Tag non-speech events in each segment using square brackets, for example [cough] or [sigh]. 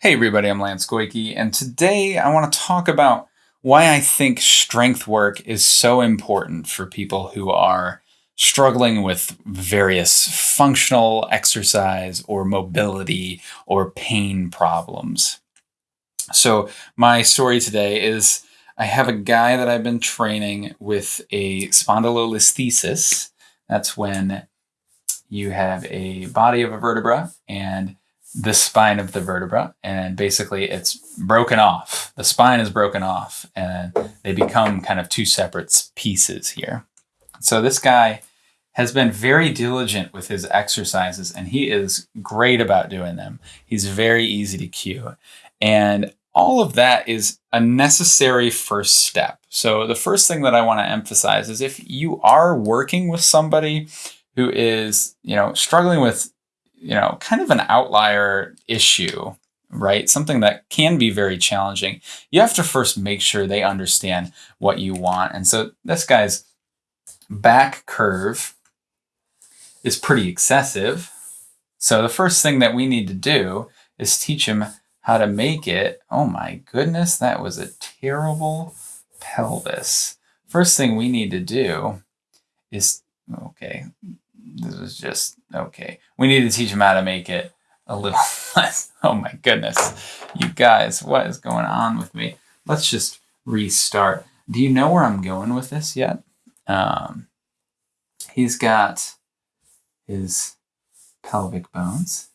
Hey everybody, I'm Lance Goyke, and today I want to talk about why I think strength work is so important for people who are struggling with various functional exercise or mobility or pain problems. So my story today is I have a guy that I've been training with a spondylolisthesis. That's when you have a body of a vertebra and the spine of the vertebra and basically it's broken off. The spine is broken off and they become kind of two separate pieces here. So this guy has been very diligent with his exercises and he is great about doing them. He's very easy to cue. And all of that is a necessary first step. So the first thing that I want to emphasize is if you are working with somebody who is, you know, struggling with you know, kind of an outlier issue, right? Something that can be very challenging. You have to first make sure they understand what you want. And so this guy's back curve is pretty excessive. So the first thing that we need to do is teach him how to make it. Oh my goodness, that was a terrible pelvis. First thing we need to do is, okay, this is just okay. We need to teach him how to make it a little [laughs] less. Oh my goodness. You guys, what is going on with me? Let's just restart. Do you know where I'm going with this yet? Um, he's got his pelvic bones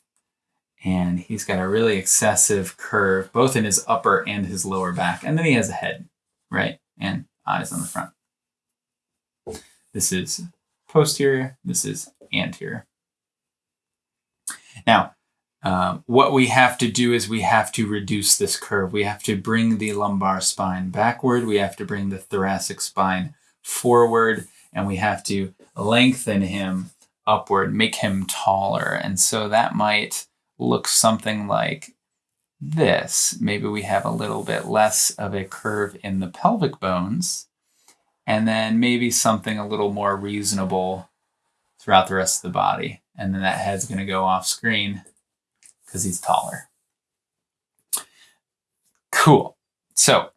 and he's got a really excessive curve both in his upper and his lower back. And then he has a head, right? And eyes on the front. This is posterior, this is anterior. Now, uh, what we have to do is we have to reduce this curve. We have to bring the lumbar spine backward. We have to bring the thoracic spine forward, and we have to lengthen him upward, make him taller. And so that might look something like this. Maybe we have a little bit less of a curve in the pelvic bones, and then maybe something a little more reasonable throughout the rest of the body. And then that head's going to go off screen because he's taller. Cool. So,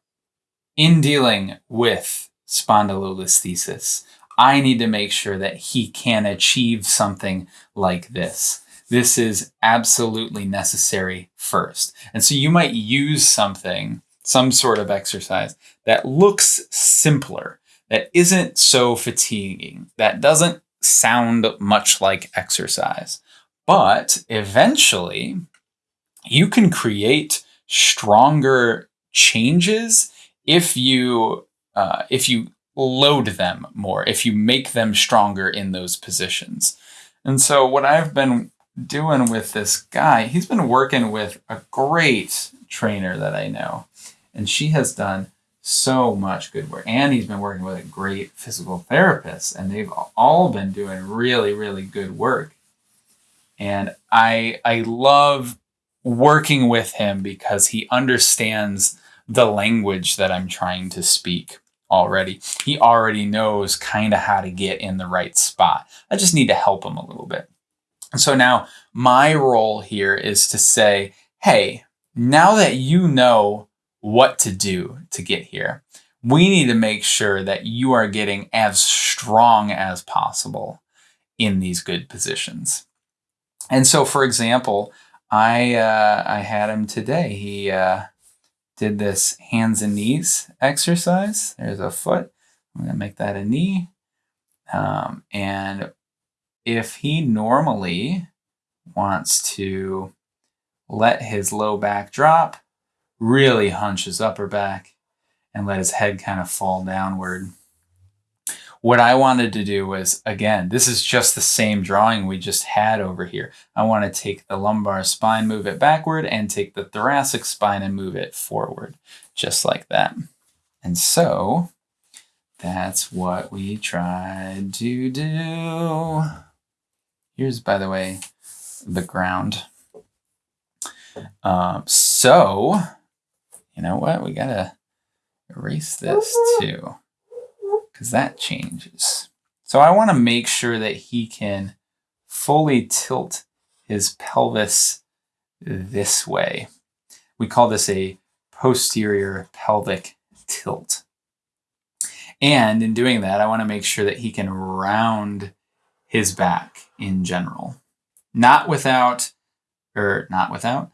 in dealing with spondylolisthesis, I need to make sure that he can achieve something like this. This is absolutely necessary first. And so you might use something, some sort of exercise that looks simpler that isn't so fatiguing, that doesn't sound much like exercise. But eventually, you can create stronger changes if you uh, if you load them more, if you make them stronger in those positions. And so what I've been doing with this guy, he's been working with a great trainer that I know, and she has done so much good work. And he's been working with a great physical therapist, and they've all been doing really, really good work. And I I love working with him because he understands the language that I'm trying to speak already. He already knows kind of how to get in the right spot. I just need to help him a little bit. And so now my role here is to say, hey, now that you know what to do to get here. We need to make sure that you are getting as strong as possible in these good positions. And so, for example, I uh, I had him today. He uh, did this hands and knees exercise. There's a foot. I'm gonna make that a knee. Um, and if he normally wants to let his low back drop, really hunch his upper back and let his head kind of fall downward. What I wanted to do was, again, this is just the same drawing we just had over here. I want to take the lumbar spine, move it backward, and take the thoracic spine and move it forward, just like that. And so that's what we tried to do. Here's, by the way, the ground. Um, so you know what? We gotta erase this mm-hmm. too, because that changes. So I want to make sure that he can fully tilt his pelvis this way. We call this a posterior pelvic tilt. And in doing that, I want to make sure that he can round his back in general. Not without, or not without,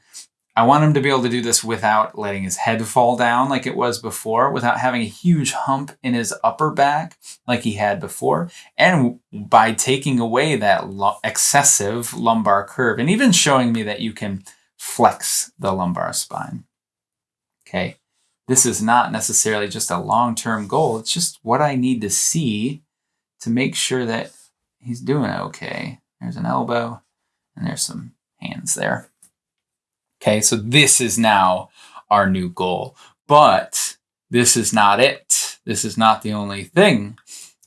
I want him to be able to do this without letting his head fall down like it was before, without having a huge hump in his upper back like he had before, and by taking away that excessive lumbar curve and even showing me that you can flex the lumbar spine. Okay, this is not necessarily just a long term goal, it's just what I need to see to make sure that he's doing okay. There's an elbow, and there's some hands there. Okay, so this is now our new goal. But this is not it. This is not the only thing.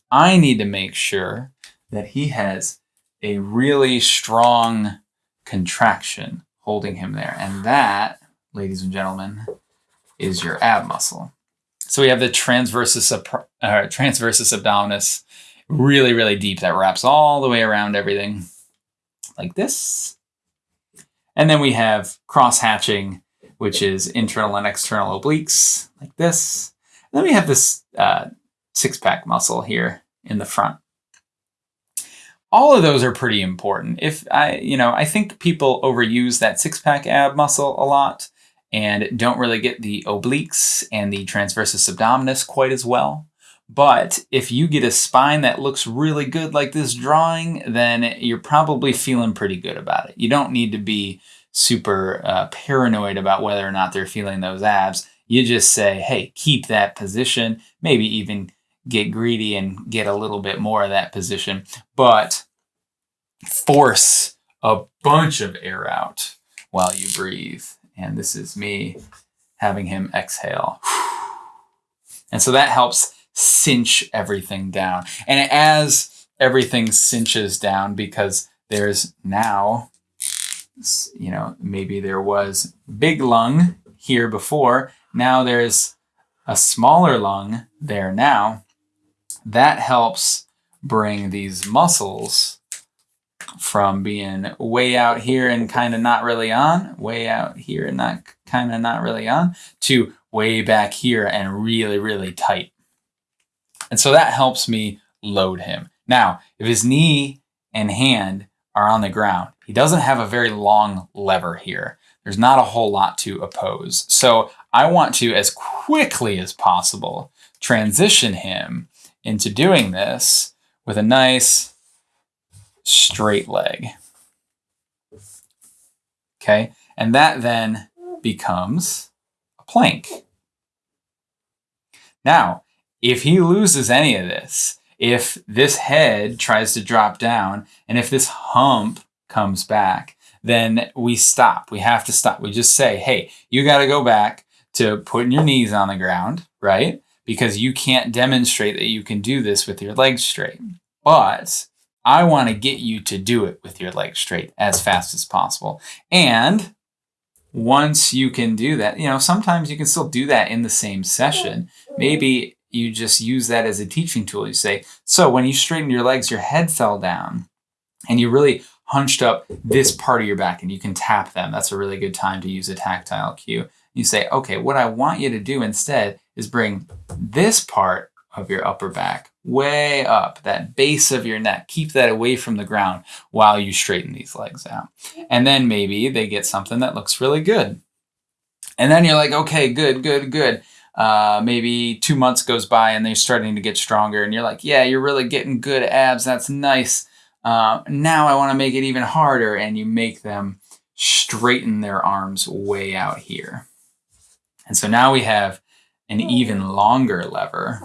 I need to make sure that he has a really strong contraction holding him there. And that, ladies and gentlemen, is your ab muscle. So we have the transversus, uh, transversus abdominis, really, really deep that wraps all the way around everything like this. And then we have cross hatching, which is internal and external obliques, like this. And then we have this uh, six pack muscle here in the front. All of those are pretty important. If I, you know, I think people overuse that six pack ab muscle a lot and don't really get the obliques and the transversus abdominis quite as well. But if you get a spine that looks really good like this drawing, then you're probably feeling pretty good about it. You don't need to be super uh, paranoid about whether or not they're feeling those abs. You just say, hey, keep that position, maybe even get greedy and get a little bit more of that position, but force a bunch of air out while you breathe. And this is me having him exhale. [sighs] And so that helps cinch everything down. And as everything cinches down, because there's now, you know, maybe there was big lung here before, now there's a smaller lung there now. That helps bring these muscles from being way out here and kind of not really on, way out here and not kind of not really on, to way back here and really, really tight. And so that helps me load him. Now, if his knee and hand are on the ground, he doesn't have a very long lever here. There's not a whole lot to oppose. So I want to, as quickly as possible, transition him into doing this with a nice straight leg. Okay, and that then becomes a plank. Now, if he loses any of this, if this head tries to drop down, and if this hump comes back, then we stop. We have to stop. We just say, hey, you got to go back to putting your knees on the ground, right? Because you can't demonstrate that you can do this with your legs straight. But I want to get you to do it with your legs straight as fast as possible. And once you can do that, you know, sometimes you can still do that in the same session. Maybe you just use that as a teaching tool. You say, so when you straightened your legs, your head fell down and you really hunched up this part of your back and you can tap them. That's a really good time to use a tactile cue. You say, okay, what I want you to do instead is bring this part of your upper back way up, that base of your neck. Keep that away from the ground while you straighten these legs out. And then maybe they get something that looks really good. And then you're like, okay, good, good, good uh, maybe two months goes by and they're starting to get stronger and you're like yeah you're really getting good abs. That's nice. Uh, now i want to make it even harder and you make them straighten their arms way out here. And so now we have an even longer lever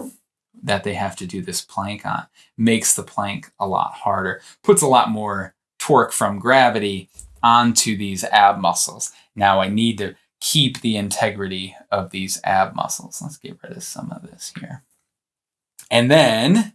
that they have to do this plank on. Makes the plank a lot harder. Puts a lot more torque from gravity onto these ab muscles. Now i need to keep the integrity of these ab muscles. Let's get rid of some of this here. And then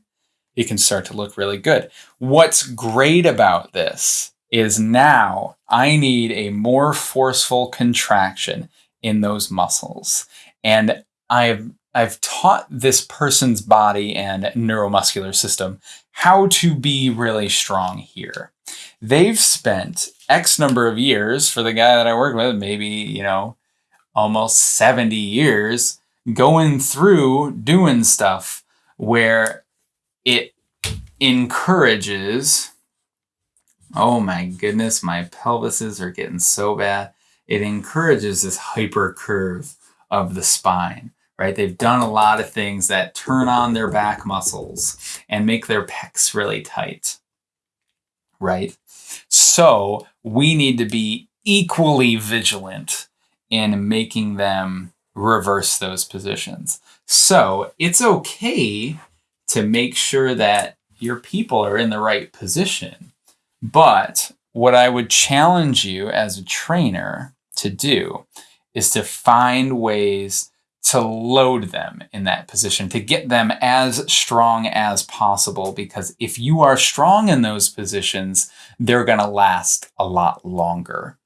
it can start to look really good. What's great about this is now I need a more forceful contraction in those muscles. And I've I've taught this person's body and neuromuscular system how to be really strong here. They've spent X number of years for the guy that I work with, maybe, you know, almost 70 years going through doing stuff where it encourages oh my goodness my pelvises are getting so bad. It encourages this hyper curve of the spine right? They've done a lot of things that turn on their back muscles and make their pecs really tight right so we need to be equally vigilant in making them reverse those positions. So it's okay to make sure that your people are in the right position. But what I would challenge you as a trainer to do is to find ways to load them in that position, to get them as strong as possible. Because if you are strong in those positions, they're going to last a lot longer.